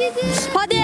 바디!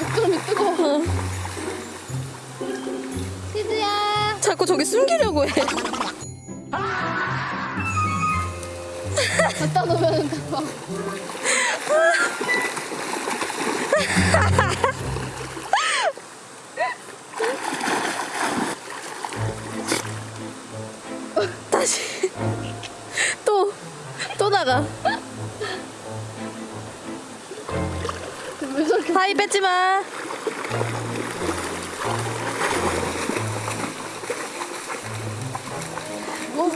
목점이 뜨거워. 치즈야. 자꾸 저기 숨기려고 해. 갖다 놓으면 막. 다시. 또, 또 나가. 하이 뺏지 마. 뭐.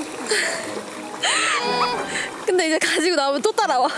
근데 이제 가지고 나오면 또 따라와.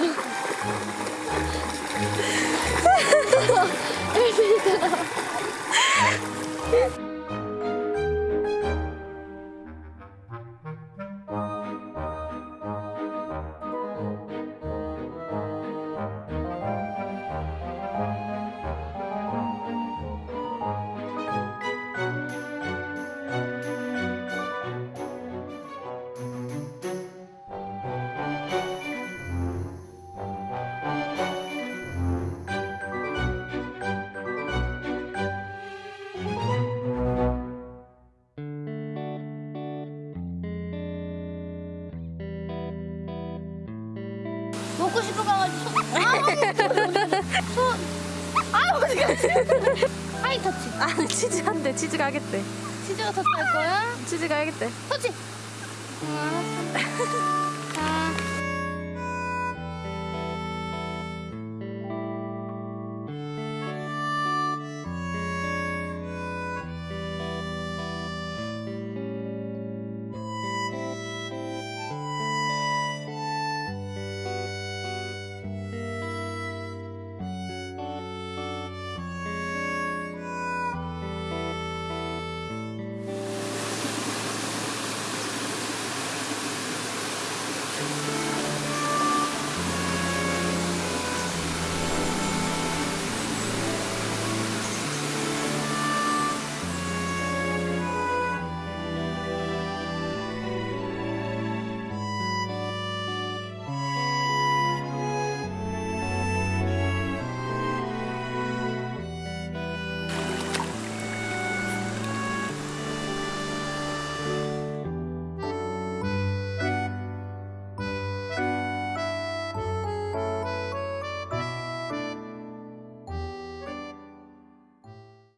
아, 어디 갔지? 하이 터치. 아니, 치즈 한대. 치즈가 하겠대. 치즈가 터치할 거야? 치즈가 하겠대. 터치. 아, 알았어.